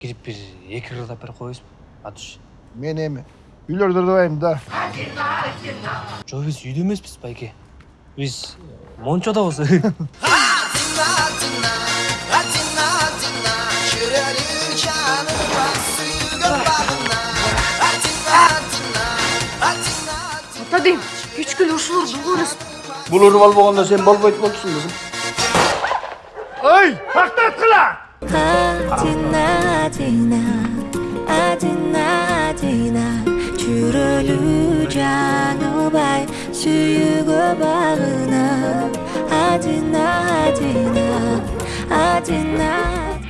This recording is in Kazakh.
кирип бир эки кыргыздап берип коебузбу атуш мен эми үйлөрдө ырдабайм да. Жок биз үйдө эмеспиз байке. Биз мончодобуз ата дейм кечке ушуларды угурuz Бул уруп албаганда сен болбойт болчусуң кызым. ой тактаткыла 아지나 아지나 아지나 아지나. 주를 장어바이 수유고 바으나. 아지나 아지나 아지나